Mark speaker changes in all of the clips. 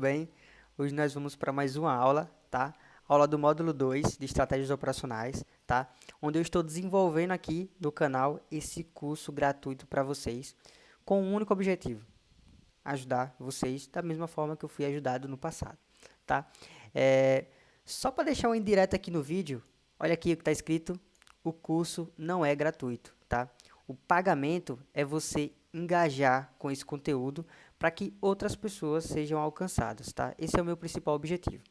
Speaker 1: bem? Hoje nós vamos para mais uma aula, tá? Aula do módulo 2 de estratégias operacionais, tá? Onde eu estou desenvolvendo aqui no canal esse curso gratuito para vocês com um único objetivo, ajudar vocês da mesma forma que eu fui ajudado no passado, tá? É, só para deixar um indireto aqui no vídeo, olha aqui o que está escrito, o curso não é gratuito, tá? O pagamento é você engajar com esse conteúdo para que outras pessoas sejam alcançadas, tá? Esse é o meu principal objetivo.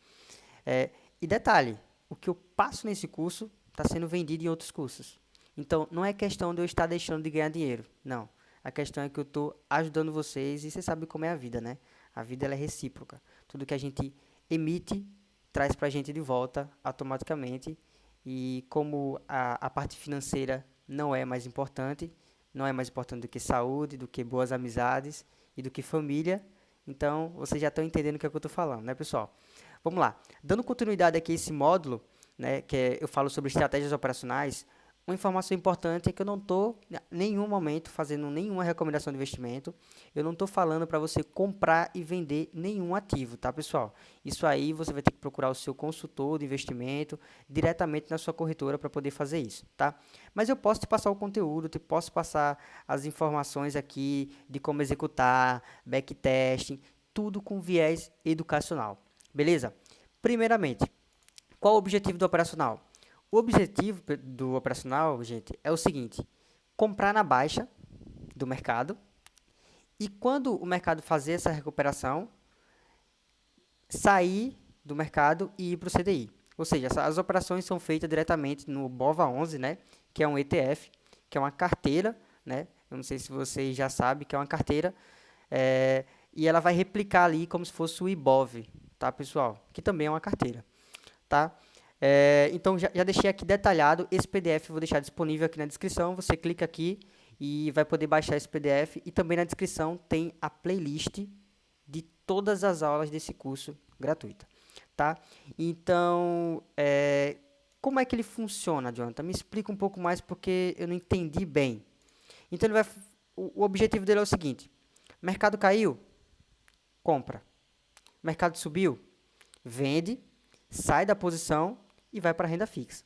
Speaker 1: É, e detalhe, o que eu passo nesse curso está sendo vendido em outros cursos. Então, não é questão de eu estar deixando de ganhar dinheiro, não. A questão é que eu estou ajudando vocês e você sabe como é a vida, né? A vida é recíproca. Tudo que a gente emite traz para a gente de volta automaticamente. E como a, a parte financeira não é mais importante, não é mais importante do que saúde, do que boas amizades, e do que família. Então, vocês já estão entendendo o que, é que eu estou falando, né, pessoal? Vamos lá. Dando continuidade aqui a esse módulo, né, que é, eu falo sobre estratégias operacionais, uma informação importante é que eu não estou, em nenhum momento, fazendo nenhuma recomendação de investimento. Eu não estou falando para você comprar e vender nenhum ativo, tá, pessoal? Isso aí você vai ter que procurar o seu consultor de investimento diretamente na sua corretora para poder fazer isso, tá? Mas eu posso te passar o conteúdo, te posso passar as informações aqui de como executar, backtesting, tudo com viés educacional, beleza? Primeiramente, qual o objetivo do operacional? O objetivo do operacional, gente, é o seguinte: comprar na baixa do mercado e quando o mercado fazer essa recuperação, sair do mercado e ir para o CDI. Ou seja, as operações são feitas diretamente no BOVA11, né, que é um ETF, que é uma carteira, né, eu não sei se vocês já sabem que é uma carteira, é, e ela vai replicar ali como se fosse o IBOV, tá, pessoal? Que também é uma carteira, tá? É, então, já, já deixei aqui detalhado. Esse PDF vou deixar disponível aqui na descrição. Você clica aqui e vai poder baixar esse PDF. E também na descrição tem a playlist de todas as aulas desse curso gratuita. Tá? Então, é, como é que ele funciona, Jonathan? Me explica um pouco mais porque eu não entendi bem. Então, ele vai, o, o objetivo dele é o seguinte. Mercado caiu? Compra. Mercado subiu? Vende, sai da posição e vai para a renda fixa.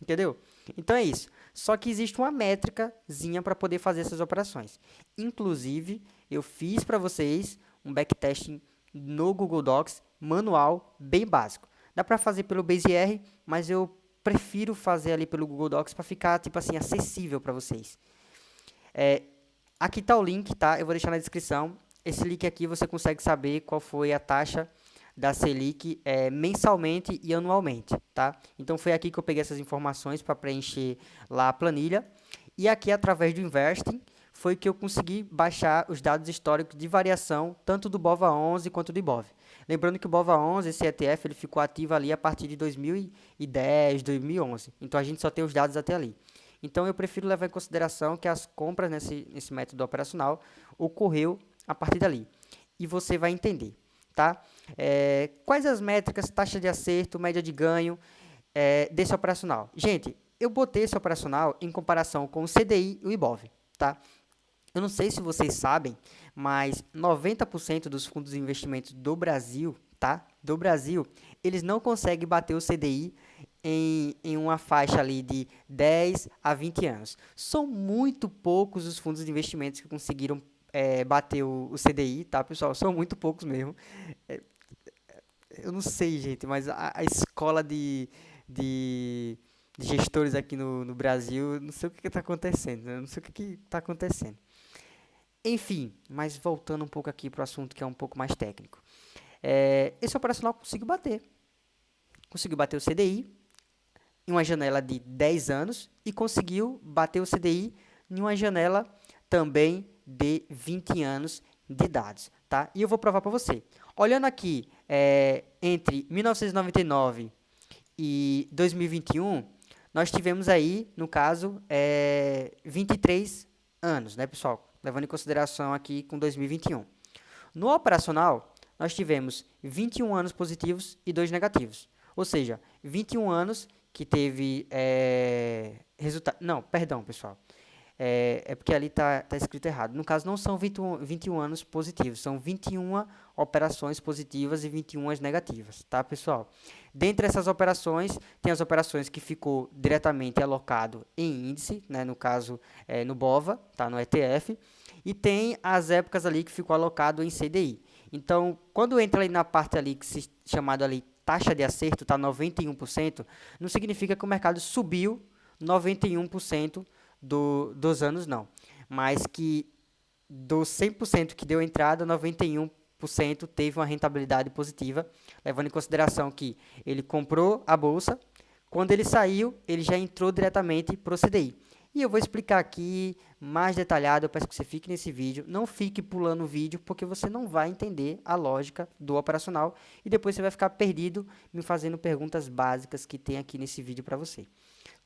Speaker 1: Entendeu? Então é isso. Só que existe uma métricazinha para poder fazer essas operações. Inclusive, eu fiz para vocês um backtesting no Google Docs, manual, bem básico. Dá para fazer pelo BaseR, mas eu prefiro fazer ali pelo Google Docs para ficar tipo assim acessível para vocês. É, aqui está o link, tá? Eu vou deixar na descrição. Esse link aqui você consegue saber qual foi a taxa da Selic é, mensalmente e anualmente, tá? Então foi aqui que eu peguei essas informações para preencher lá a planilha. E aqui, através do Investing, foi que eu consegui baixar os dados históricos de variação, tanto do BOVA11 quanto do IBOV. Lembrando que o BOVA11, esse ETF, ele ficou ativo ali a partir de 2010, 2011. Então, a gente só tem os dados até ali. Então, eu prefiro levar em consideração que as compras nesse, nesse método operacional ocorreu a partir dali. E você vai entender tá? É, quais as métricas, taxa de acerto, média de ganho é, desse operacional? Gente, eu botei esse operacional em comparação com o CDI e o IBOV, tá? Eu não sei se vocês sabem, mas 90% dos fundos de investimentos do Brasil, tá? Do Brasil, eles não conseguem bater o CDI em, em uma faixa ali de 10 a 20 anos. São muito poucos os fundos de investimentos que conseguiram é, bater o, o, CDI, tá, pessoal? São muito poucos mesmo. É, eu não sei, gente, mas a, a escola de, de, de, gestores aqui no, no Brasil, não sei o que está acontecendo, né? não sei o que está acontecendo. Enfim, mas voltando um pouco aqui para o assunto que é um pouco mais técnico. É, esse operacional conseguiu bater. Conseguiu bater o CDI em uma janela de 10 anos e conseguiu bater o CDI em uma janela também de 20 anos de idade, tá? E eu vou provar para você. Olhando aqui, é, entre 1999 e 2021, nós tivemos aí, no caso, é, 23 anos, né, pessoal? Levando em consideração aqui com 2021. No operacional, nós tivemos 21 anos positivos e 2 negativos. Ou seja, 21 anos que teve é, resultado... Não, perdão, pessoal. É, é porque ali está tá escrito errado. No caso, não são 21, 21 anos positivos, são 21 operações positivas e 21 negativas, tá, pessoal? Dentre essas operações, tem as operações que ficou diretamente alocado em índice, né, no caso, é, no BOVA, tá, no ETF, e tem as épocas ali que ficou alocado em CDI. Então, quando entra ali na parte ali que se chamado ali taxa de acerto está 91%, não significa que o mercado subiu 91% do, dos anos, não. Mas que dos 100% que deu entrada, 91% teve uma rentabilidade positiva, levando em consideração que ele comprou a bolsa, quando ele saiu, ele já entrou diretamente para o CDI. E eu vou explicar aqui mais detalhado, eu peço que você fique nesse vídeo, não fique pulando o vídeo, porque você não vai entender a lógica do operacional e depois você vai ficar perdido me fazendo perguntas básicas que tem aqui nesse vídeo para você.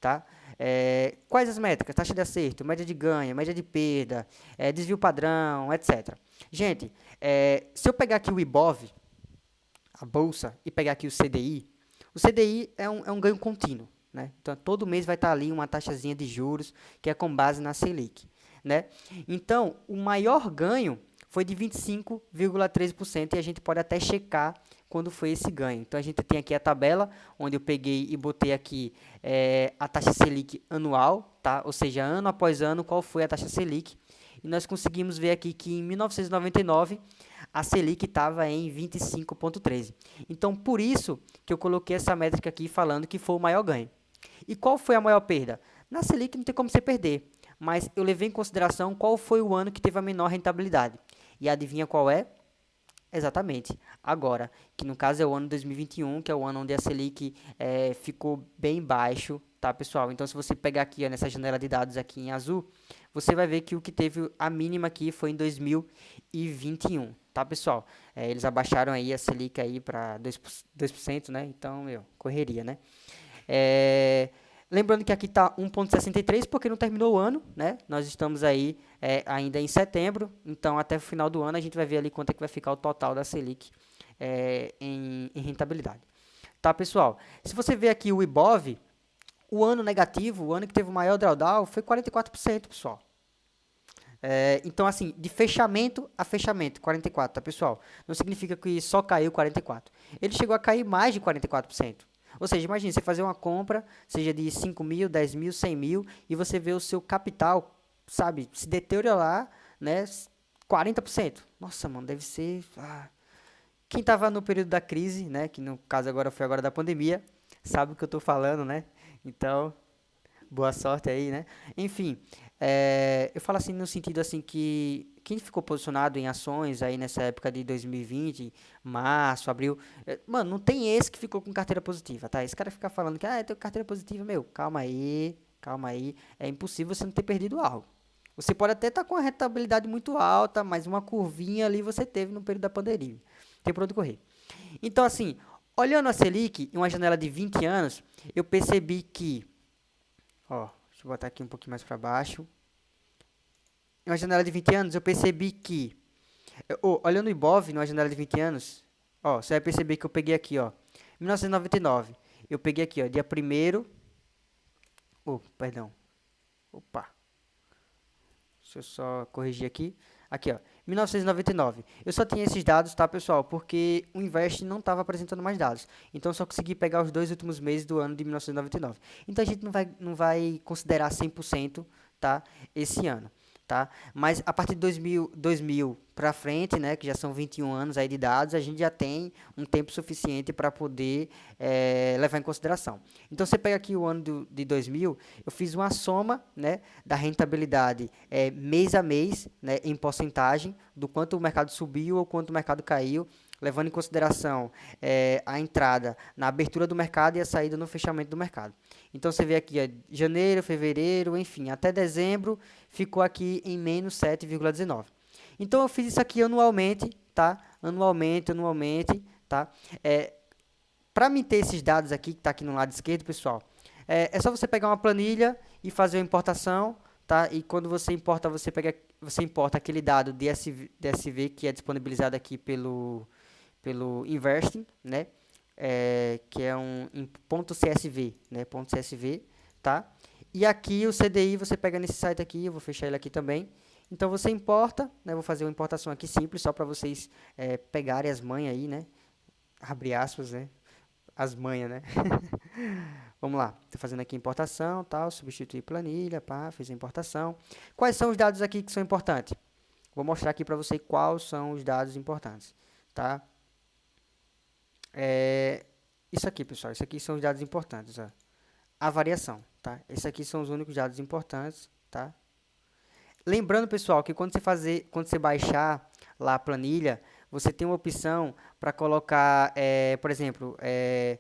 Speaker 1: Tá? É, quais as métricas? Taxa de acerto, média de ganho, média de perda, é, desvio padrão, etc. Gente, é, se eu pegar aqui o IBOV, a bolsa, e pegar aqui o CDI, o CDI é um, é um ganho contínuo. Né? Então, todo mês vai estar ali uma taxazinha de juros, que é com base na Selic. Né? Então, o maior ganho foi de 25,3% e a gente pode até checar quando foi esse ganho. Então, a gente tem aqui a tabela, onde eu peguei e botei aqui é, a taxa Selic anual, tá? ou seja, ano após ano, qual foi a taxa Selic. E nós conseguimos ver aqui que em 1999 a Selic estava em 25,13. Então, por isso que eu coloquei essa métrica aqui falando que foi o maior ganho. E qual foi a maior perda? Na Selic não tem como você perder, mas eu levei em consideração qual foi o ano que teve a menor rentabilidade. E adivinha qual é? Exatamente, agora, que no caso é o ano 2021, que é o ano onde a Selic é, ficou bem baixo, tá pessoal? Então se você pegar aqui ó, nessa janela de dados aqui em azul, você vai ver que o que teve a mínima aqui foi em 2021, tá pessoal? É, eles abaixaram aí a Selic aí para 2%, 2%, né? Então, meu, correria, né? É, lembrando que aqui está 1,63 porque não terminou o ano, né? Nós estamos aí é, ainda em setembro, então até o final do ano a gente vai ver ali quanto é que vai ficar o total da Selic é, em, em, rentabilidade. Tá, pessoal? Se você ver aqui o IBOV, o ano negativo, o ano que teve o maior drawdown foi 44%, pessoal. É, então, assim, de fechamento a fechamento, 44, tá, pessoal? Não significa que só caiu 44. Ele chegou a cair mais de 44%. Ou seja, imagine você fazer uma compra, seja de 5 mil, 10 mil, 100 mil, e você vê o seu capital, sabe, se deteriorar, né, 40%. Nossa, mano, deve ser... Ah. Quem estava no período da crise, né, que no caso agora foi agora da pandemia, sabe o que eu estou falando, né? Então, boa sorte aí, né? Enfim, é, eu falo assim no sentido assim que quem ficou posicionado em ações aí nessa época de 2020, março, abril, é, mano, não tem esse que ficou com carteira positiva, tá? Esse cara fica falando que, ah, eu tenho carteira positiva, meu, calma aí, calma aí, é impossível você não ter perdido algo. Você pode até estar tá com a rentabilidade muito alta, mas uma curvinha ali você teve no período da pandemia. Tem por onde correr. Então, assim, olhando a Selic em uma janela de 20 anos, eu percebi que, ó, deixa eu botar aqui um pouquinho mais para baixo, em uma janela de 20 anos, eu percebi que, olhando o Ibov, numa janela de 20 anos, ó, você vai perceber que eu peguei aqui, ó, 1999, eu peguei aqui, ó, dia 1 oh, perdão, opa, deixa eu só corrigir aqui, aqui, ó, 1999. Eu só tinha esses dados, tá, pessoal? Porque o Invest não estava apresentando mais dados. Então, só consegui pegar os dois últimos meses do ano de 1999. Então, a gente não vai, não vai considerar 100%, tá, esse ano tá? Mas a partir de 2000, 2000 para frente, né, que já são 21 anos aí de dados, a gente já tem um tempo suficiente para poder é, levar em consideração. Então, você pega aqui o ano do, de 2000, eu fiz uma soma, né, da rentabilidade é, mês a mês, né, em porcentagem, do quanto o mercado subiu ou quanto o mercado caiu, levando em consideração é, a entrada na abertura do mercado e a saída no fechamento do mercado. Então, você vê aqui, ó, janeiro, fevereiro, enfim, até dezembro, ficou aqui em menos 7,19. Então, eu fiz isso aqui anualmente, tá? Anualmente, anualmente, tá? É, Para me ter esses dados aqui, que está aqui no lado esquerdo, pessoal, é, é só você pegar uma planilha e fazer uma importação, tá? E quando você importa, você pega, você importa aquele dado DSV, DSV que é disponibilizado aqui pelo pelo Investing, né? É, que é um ponto .csv, né? Ponto .csv, tá? E aqui o CDI você pega nesse site aqui, eu vou fechar ele aqui também. Então você importa, né? Vou fazer uma importação aqui simples, só para vocês é, pegarem as manhas aí, né? Abre aspas, né? As manhas, né? Vamos lá, estou fazendo aqui importação, tal, substituir planilha, pá, fiz a importação. Quais são os dados aqui que são importantes? Vou mostrar aqui para você quais são os dados importantes, tá? É, isso aqui, pessoal, isso aqui são os dados importantes, ó. A variação, tá? Esses aqui são os únicos dados importantes, tá? Lembrando, pessoal, que quando você fazer, quando você baixar lá a planilha, você tem uma opção para colocar, é, por exemplo, é,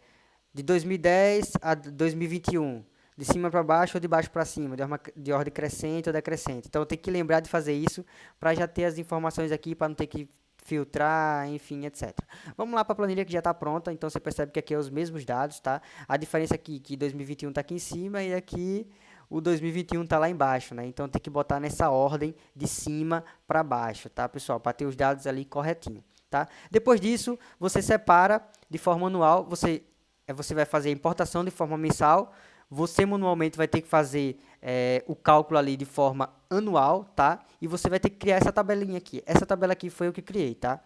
Speaker 1: de 2010 a 2021, de cima para baixo ou de baixo para cima, de, uma, de ordem crescente ou decrescente. Então, tem que lembrar de fazer isso para já ter as informações aqui, para não ter que filtrar, enfim, etc. Vamos lá para a planilha que já está pronta, então você percebe que aqui é os mesmos dados, tá? A diferença aqui é que 2021 está aqui em cima e aqui o 2021 está lá embaixo, né? Então tem que botar nessa ordem de cima para baixo, tá, pessoal? Para ter os dados ali corretinho, tá? Depois disso, você separa de forma anual, você, é, você vai fazer a importação de forma mensal, você manualmente vai ter que fazer é, o cálculo ali de forma anual, tá? E você vai ter que criar essa tabelinha aqui. Essa tabela aqui foi eu que criei, tá?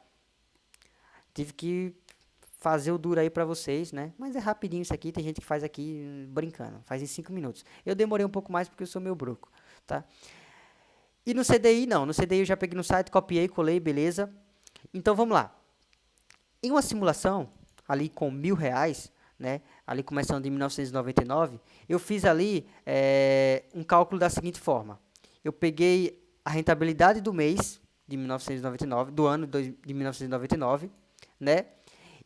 Speaker 1: Tive que fazer o duro aí para vocês, né? Mas é rapidinho isso aqui, tem gente que faz aqui brincando, faz em 5 minutos. Eu demorei um pouco mais porque eu sou meio bruco, tá? E no CDI não, no CDI eu já peguei no site, copiei, colei, beleza. Então vamos lá. Em uma simulação, ali com mil reais, né, ali começando em 1999, eu fiz ali é, um cálculo da seguinte forma. Eu peguei a rentabilidade do mês de 1999, do ano de 1999, né,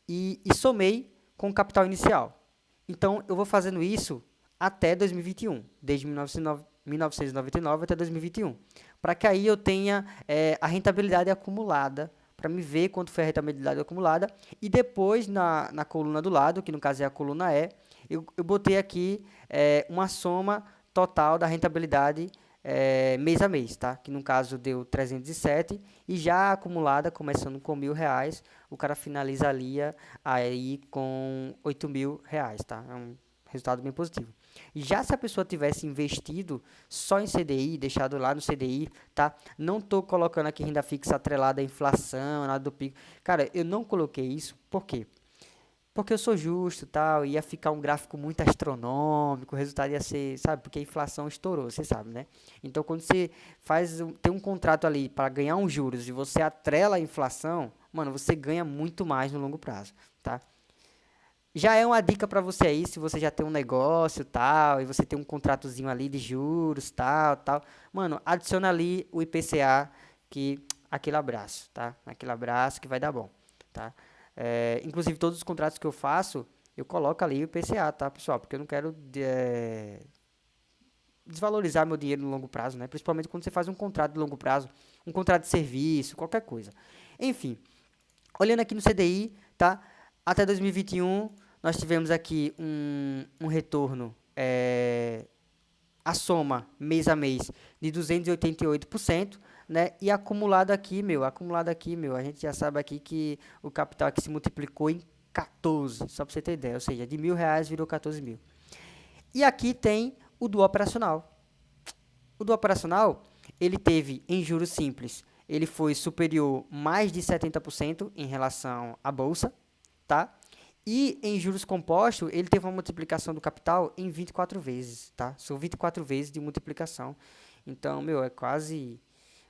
Speaker 1: e, e somei com o capital inicial. Então, eu vou fazendo isso até 2021, desde 1999 até 2021, para que aí eu tenha é, a rentabilidade acumulada, para me ver quanto foi a rentabilidade acumulada, e depois na, na coluna do lado, que no caso é a coluna E, eu, eu botei aqui é, uma soma total da rentabilidade é, mês a mês, tá? Que no caso deu 307 e já acumulada, começando com mil reais, o cara finalizaria aí com 8 mil reais, tá? É um resultado bem positivo. Já se a pessoa tivesse investido só em CDI, deixado lá no CDI, tá? Não tô colocando aqui renda fixa atrelada à inflação, nada do pico. Cara, eu não coloquei isso, por quê? porque eu sou justo tal, ia ficar um gráfico muito astronômico, o resultado ia ser, sabe, porque a inflação estourou, você sabe, né? Então, quando você faz, tem um contrato ali para ganhar uns juros e você atrela a inflação, mano, você ganha muito mais no longo prazo, tá? Já é uma dica para você aí, se você já tem um negócio tal, e você tem um contratozinho ali de juros tal, tal, mano, adiciona ali o IPCA, que aquele abraço, tá? Aquele abraço que vai dar bom, tá? É, inclusive, todos os contratos que eu faço, eu coloco ali o PCA, tá, pessoal? Porque eu não quero é, desvalorizar meu dinheiro no longo prazo, né? Principalmente quando você faz um contrato de longo prazo, um contrato de serviço, qualquer coisa. Enfim, olhando aqui no CDI, tá? Até 2021, nós tivemos aqui um, um retorno, é, a soma mês a mês de 288%, né? E acumulado aqui, meu, acumulado aqui, meu, a gente já sabe aqui que o capital aqui se multiplicou em 14, só para você ter ideia, ou seja, de mil reais virou 14 mil. E aqui tem o do operacional. O do operacional, ele teve em juros simples, ele foi superior mais de 70% em relação à bolsa, tá? E em juros compostos, ele teve uma multiplicação do capital em 24 vezes, tá? São 24 vezes de multiplicação. Então, meu, é quase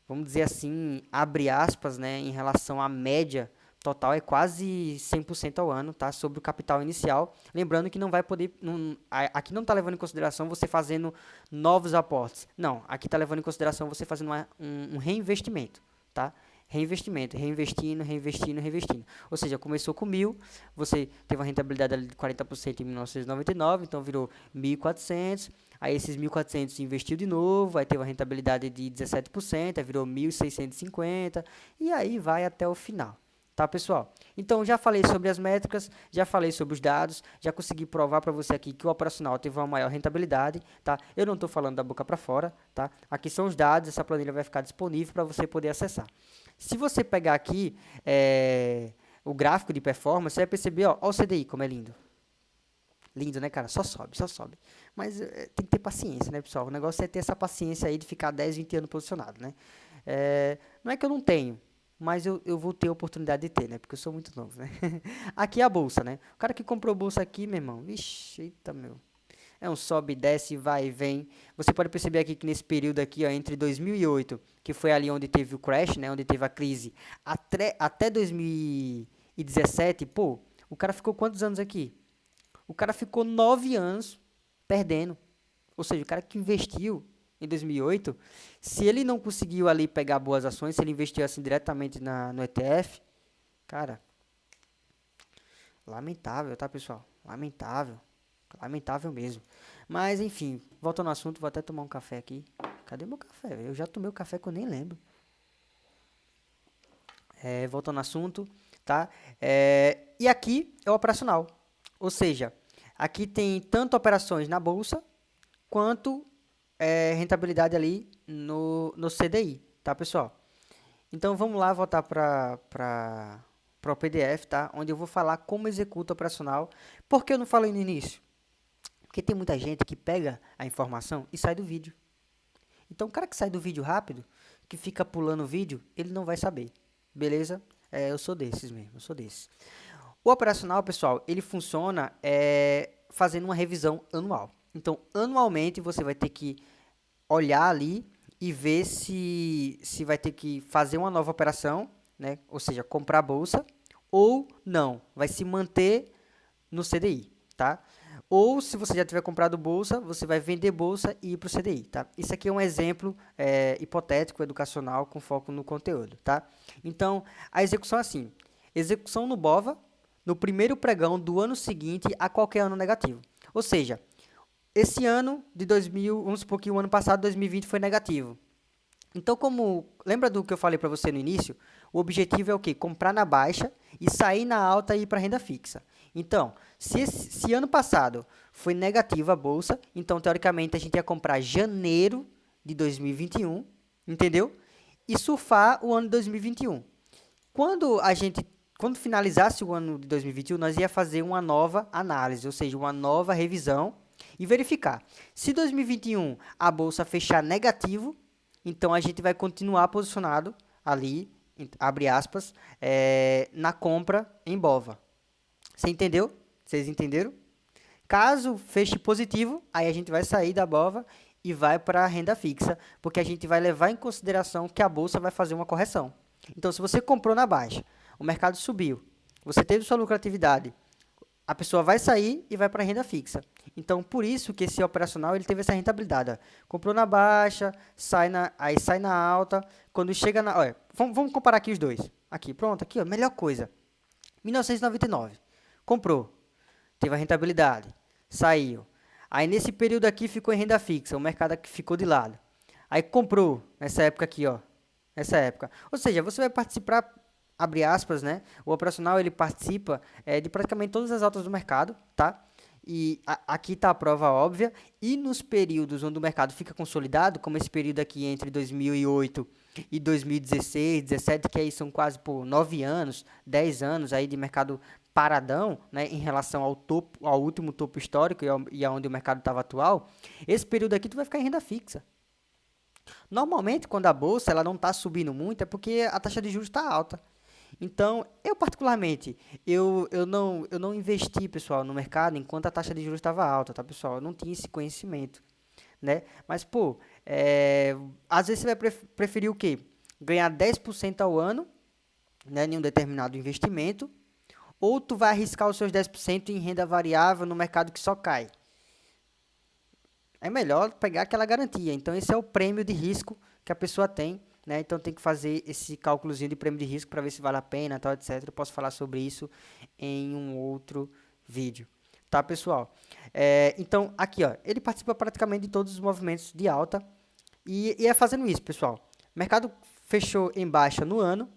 Speaker 1: vamos dizer assim, abre aspas, né, em relação à média total é quase 100% ao ano, tá? Sobre o capital inicial. Lembrando que não vai poder, não, aqui não está levando em consideração você fazendo novos aportes. Não, aqui está levando em consideração você fazendo uma, um, um reinvestimento, tá? Reinvestimento, reinvestindo, reinvestindo, reinvestindo. Ou seja, começou com mil, você teve uma rentabilidade de 40% em 1999, então virou 1.400, aí esses 1.400 investiu de novo, aí teve uma rentabilidade de 17%, aí virou 1.650, e aí vai até o final. Tá, pessoal? Então, já falei sobre as métricas, já falei sobre os dados, já consegui provar para você aqui que o operacional teve uma maior rentabilidade, tá? Eu não estou falando da boca para fora, tá? Aqui são os dados, essa planilha vai ficar disponível para você poder acessar. Se você pegar aqui é, o gráfico de performance, você vai perceber, ó, ó o CDI como é lindo. lindo, né, cara? Só sobe, só sobe. Mas é, tem que ter paciência, né, pessoal? O negócio é ter essa paciência aí de ficar 10, 20 anos posicionado, né? É, não é que eu não tenho, mas eu, eu vou ter a oportunidade de ter, né? Porque eu sou muito novo, né? aqui é a bolsa, né? O cara que comprou bolsa aqui, meu irmão, vixe, eita, meu. É um sobe, desce, vai e vem. Você pode perceber aqui que nesse período aqui, ó, entre 2008, que foi ali onde teve o crash, né? Onde teve a crise, até, até 2017, pô, o cara ficou quantos anos aqui? O cara ficou nove anos perdendo. Ou seja, o cara que investiu em 2008, se ele não conseguiu ali pegar boas ações, se ele investiu assim diretamente na, no ETF, cara, lamentável, tá, pessoal? Lamentável. Lamentável mesmo. Mas, enfim, voltando ao assunto, vou até tomar um café aqui. Cadê meu café? Eu já tomei o café que eu nem lembro. É, voltando ao assunto, tá? É, e aqui é o operacional. Ou seja, aqui tem tanto operações na bolsa quanto é, rentabilidade ali no, no CDI, tá, pessoal? Então, vamos lá voltar para o PDF, tá? Onde eu vou falar como executa operacional. Por que eu não falei no início? Porque tem muita gente que pega a informação e sai do vídeo. Então, o cara que sai do vídeo rápido, que fica pulando o vídeo, ele não vai saber. Beleza? É, eu sou desses mesmo, eu sou desses. O operacional, pessoal, ele funciona é, fazendo uma revisão anual. Então, anualmente, você vai ter que olhar ali e ver se, se vai ter que fazer uma nova operação, né? ou seja, comprar bolsa, ou não, vai se manter no CDI, tá? Ou, se você já tiver comprado bolsa, você vai vender bolsa e ir para o CDI, tá? Isso aqui é um exemplo é, hipotético, educacional, com foco no conteúdo, tá? Então, a execução é assim. Execução no BOVA, no primeiro pregão do ano seguinte a qualquer ano negativo. Ou seja, esse ano de 2000, vamos supor que o ano passado, 2020, foi negativo. Então, como lembra do que eu falei para você no início? O objetivo é o quê? Comprar na baixa e sair na alta e ir para renda fixa. Então, se, esse, se ano passado foi negativa a bolsa, então, teoricamente, a gente ia comprar janeiro de 2021, entendeu? E surfar o ano de 2021. Quando a gente quando finalizasse o ano de 2021, nós ia fazer uma nova análise, ou seja, uma nova revisão e verificar. Se 2021 a bolsa fechar negativo, então a gente vai continuar posicionado ali, abre aspas, é, na compra em BOVA. Você entendeu? Vocês entenderam? Caso feche positivo, aí a gente vai sair da BOVA e vai para a renda fixa, porque a gente vai levar em consideração que a bolsa vai fazer uma correção. Então, se você comprou na baixa, o mercado subiu, você teve sua lucratividade, a pessoa vai sair e vai para a renda fixa. Então, por isso que esse operacional ele teve essa rentabilidade. Comprou na baixa, sai na, aí sai na alta. Quando chega na... Olha, vamos, vamos comparar aqui os dois. Aqui, pronto, aqui, ó, melhor coisa. 1999. Comprou. Teve a rentabilidade. Saiu. Aí, nesse período aqui, ficou em renda fixa. O mercado aqui ficou de lado. Aí, comprou nessa época aqui, ó. Nessa época. Ou seja, você vai participar abre aspas, né? O operacional ele participa é, de praticamente todas as altas do mercado, tá? E a, aqui está a prova óbvia. E nos períodos onde o mercado fica consolidado, como esse período aqui entre 2008 e 2016, 17, que aí são quase por 9 anos, 10 anos aí de mercado paradão, né, em relação ao topo, ao último topo histórico e, ao, e aonde o mercado estava atual, esse período aqui tu vai ficar em renda fixa. Normalmente, quando a bolsa ela não está subindo muito, é porque a taxa de juros está alta. Então, eu particularmente, eu, eu, não, eu não investi, pessoal, no mercado enquanto a taxa de juros estava alta, tá, pessoal? Eu não tinha esse conhecimento, né? Mas, pô, é, às vezes você vai preferir o quê? Ganhar 10% ao ano, né, em um determinado investimento, ou tu vai arriscar os seus 10% em renda variável no mercado que só cai. É melhor pegar aquela garantia. Então, esse é o prêmio de risco que a pessoa tem né? Então tem que fazer esse cálculozinho de prêmio de risco para ver se vale a pena, tal, etc. Eu posso falar sobre isso em um outro vídeo. Tá, pessoal? É, então, aqui, ó, ele participa praticamente de todos os movimentos de alta e, e é fazendo isso, pessoal. Mercado fechou em baixa no ano,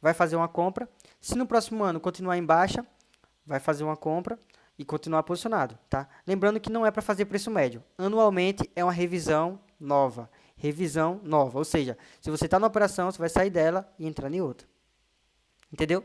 Speaker 1: vai fazer uma compra. Se no próximo ano continuar em baixa, vai fazer uma compra e continuar posicionado, tá? Lembrando que não é para fazer preço médio. Anualmente é uma revisão nova revisão nova. Ou seja, se você está na operação, você vai sair dela e entrar em outra. Entendeu?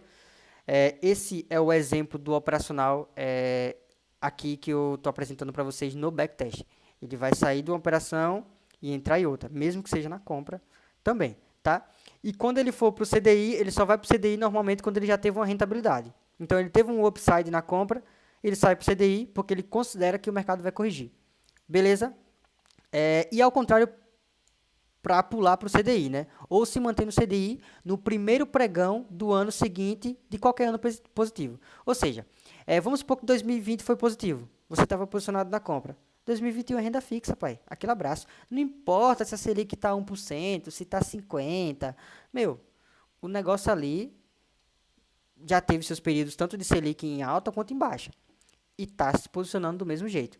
Speaker 1: É, esse é o exemplo do operacional é, aqui que eu estou apresentando para vocês no backtest. Ele vai sair de uma operação e entrar em outra, mesmo que seja na compra também, tá? E quando ele for para o CDI, ele só vai para o CDI normalmente quando ele já teve uma rentabilidade. Então, ele teve um upside na compra, ele sai para o CDI porque ele considera que o mercado vai corrigir. Beleza? É, e ao contrário, para pular para o CDI, né? Ou se manter no CDI no primeiro pregão do ano seguinte de qualquer ano positivo. Ou seja, é, vamos supor que 2020 foi positivo. Você estava posicionado na compra. 2021 é renda fixa, pai. Aquele abraço. Não importa se a Selic está 1%, se está 50%. Meu, o negócio ali já teve seus períodos tanto de Selic em alta quanto em baixa. E está se posicionando do mesmo jeito.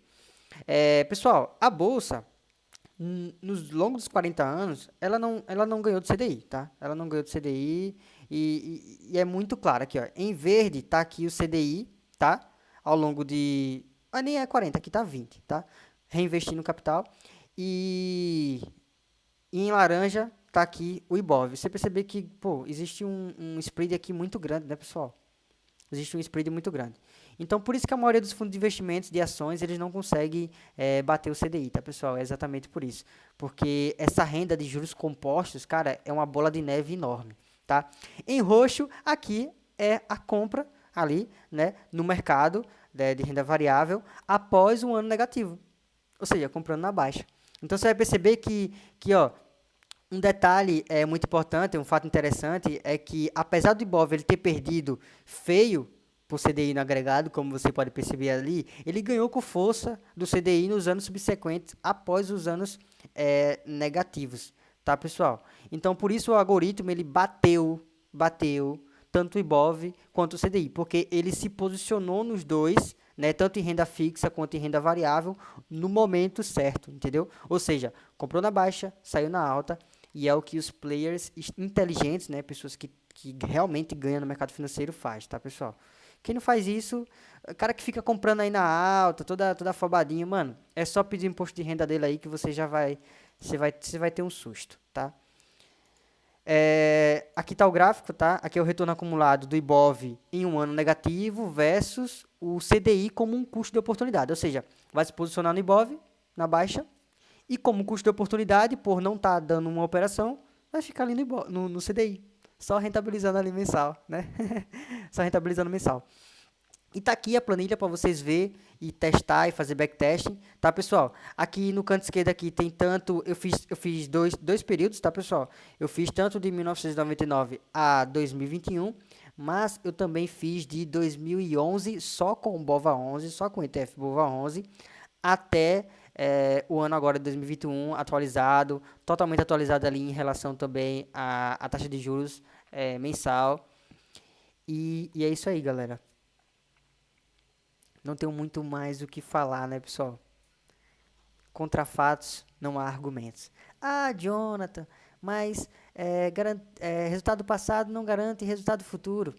Speaker 1: É, pessoal, a Bolsa, nos longos dos 40 anos, ela não, ela não ganhou do CDI, tá? Ela não ganhou do CDI e, e, e é muito claro aqui, ó. Em verde está aqui o CDI, tá? Ao longo de mas nem é 40, aqui está 20, tá? Reinvestindo capital. E, e em laranja está aqui o IBOV. Você percebe que, pô, existe um, um spread aqui muito grande, né, pessoal? Existe um spread muito grande. Então, por isso que a maioria dos fundos de investimentos de ações, eles não conseguem é, bater o CDI, tá, pessoal? É exatamente por isso. Porque essa renda de juros compostos, cara, é uma bola de neve enorme, tá? Em roxo, aqui é a compra ali, né, no mercado de, renda variável após um ano negativo, ou seja, comprando na baixa. Então, você vai perceber que, que ó, um detalhe é muito importante, um fato interessante, é que apesar do Ibov ele ter perdido feio por CDI no agregado, como você pode perceber ali, ele ganhou com força do CDI nos anos subsequentes, após os anos é, negativos, tá, pessoal? Então, por isso o algoritmo ele bateu, bateu tanto o IBOV quanto o CDI, porque ele se posicionou nos dois, né, tanto em renda fixa quanto em renda variável, no momento certo, entendeu? Ou seja, comprou na baixa, saiu na alta, e é o que os players inteligentes, né, pessoas que, que realmente ganham no mercado financeiro faz, tá, pessoal? Quem não faz isso, cara que fica comprando aí na alta, toda toda afobadinho, mano, é só pedir imposto de renda dele aí que você já vai você vai você vai ter um susto, tá? É, aqui está o gráfico, tá? Aqui é o retorno acumulado do IBOV em um ano negativo versus o CDI como um custo de oportunidade. Ou seja, vai se posicionar no IBOV, na baixa, e como custo de oportunidade, por não estar tá dando uma operação, vai ficar ali no, IBOV, no, no CDI. Só rentabilizando ali mensal, né? só rentabilizando mensal. E tá aqui a planilha para vocês ver e testar e fazer backtesting, tá, pessoal? Aqui no canto esquerdo aqui tem tanto, eu fiz, eu fiz dois, dois períodos, tá, pessoal? Eu fiz tanto de 1999 a 2021, mas eu também fiz de 2011 só com o BOVA 11, só com ETF BOVA 11, até é, o ano agora de 2021 atualizado, totalmente atualizado ali em relação também à, à taxa de juros é, mensal. E, e é isso aí, galera não tenho muito mais o que falar, né, pessoal? Contra fatos, não há argumentos. Ah, Jonathan, mas é, é, resultado passado não garante resultado futuro.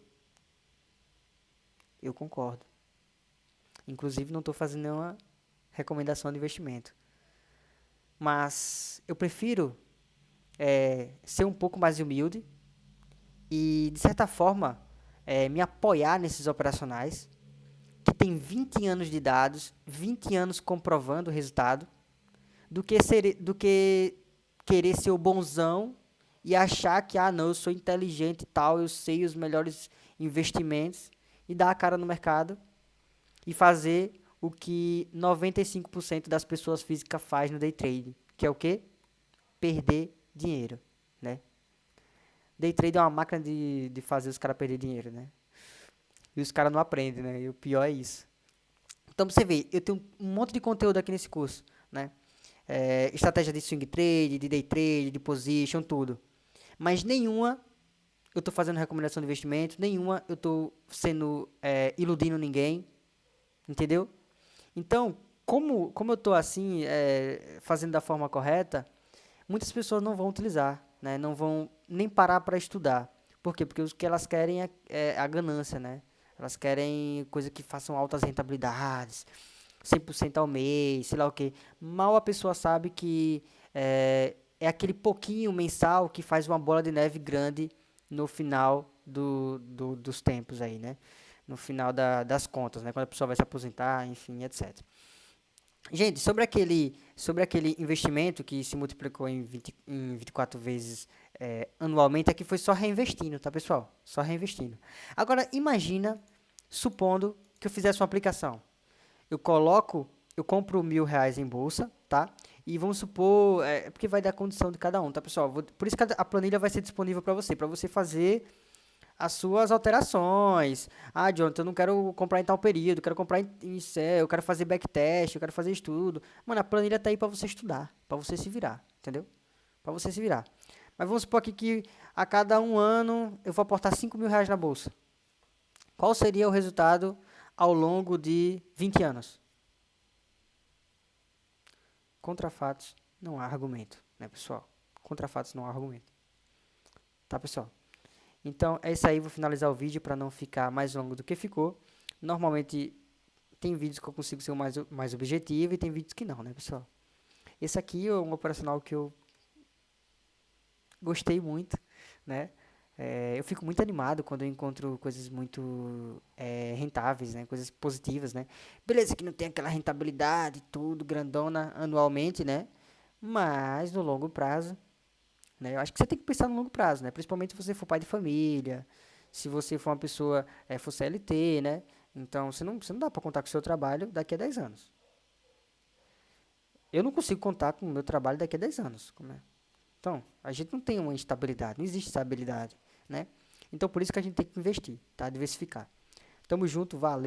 Speaker 1: Eu concordo. Inclusive, não estou fazendo nenhuma recomendação de investimento. Mas eu prefiro é, ser um pouco mais humilde e, de certa forma, é, me apoiar nesses operacionais que tem 20 anos de dados, 20 anos comprovando o resultado, do que, ser, do que querer ser o bonzão e achar que, ah, não, eu sou inteligente e tal, eu sei os melhores investimentos, e dar a cara no mercado e fazer o que 95% das pessoas físicas faz no day trade, que é o quê? Perder dinheiro, né? Day trade é uma máquina de, de fazer os caras perder dinheiro, né? E os caras não aprendem, né? E o pior é isso. Então, você vê, eu tenho um monte de conteúdo aqui nesse curso, né? É, estratégia de swing trade, de day trade, de position, tudo. Mas nenhuma eu estou fazendo recomendação de investimento, nenhuma eu estou sendo é, iludindo ninguém, entendeu? Então, como, como eu estou assim, é, fazendo da forma correta, muitas pessoas não vão utilizar, né? não vão nem parar para estudar. Por quê? Porque o que elas querem é, é a ganância, né? Elas querem coisa que façam altas rentabilidades, 100% ao mês, sei lá o que. Mal a pessoa sabe que é, é aquele pouquinho mensal que faz uma bola de neve grande no final do, do, dos tempos aí, né? no final da, das contas, né? Quando a pessoa vai se aposentar, enfim, etc. Gente, sobre aquele, sobre aquele investimento que se multiplicou em, 20, em 24 vezes é, anualmente, aqui foi só reinvestindo, tá, pessoal? Só reinvestindo. Agora, imagina, supondo que eu fizesse uma aplicação. Eu coloco, eu compro mil reais em bolsa, tá? E vamos supor, é, porque vai dar condição de cada um, tá, pessoal? Vou, por isso que a planilha vai ser disponível para você, para você fazer as suas alterações. Ah, Jonathan, eu não quero comprar em tal período, quero comprar em, em eu quero fazer backtest, eu quero fazer estudo. Mano, a planilha tá aí para você estudar, para você se virar, entendeu? Para você se virar. Mas vamos supor aqui que a cada um ano eu vou aportar 5 mil reais na bolsa. Qual seria o resultado ao longo de 20 anos? Contra fatos não há argumento, né, pessoal? Contra fatos não há argumento. Tá, pessoal? Então, é isso aí. Vou finalizar o vídeo para não ficar mais longo do que ficou. Normalmente, tem vídeos que eu consigo ser mais, mais objetivo e tem vídeos que não, né, pessoal? Esse aqui é um operacional que eu gostei muito, né? É, eu fico muito animado quando eu encontro coisas muito é, rentáveis, né? Coisas positivas, né? Beleza que não tem aquela rentabilidade, tudo grandona anualmente, né? Mas no longo prazo né? Eu acho que você tem que pensar no longo prazo, né? principalmente se você for pai de família, se você for uma pessoa, é, for CLT, né? Então, você não, você não dá para contar com o seu trabalho daqui a 10 anos. Eu não consigo contar com o meu trabalho daqui a 10 anos. É? Então, a gente não tem uma estabilidade, não existe estabilidade, né? Então, por isso que a gente tem que investir, tá? Diversificar. Tamo junto, valeu.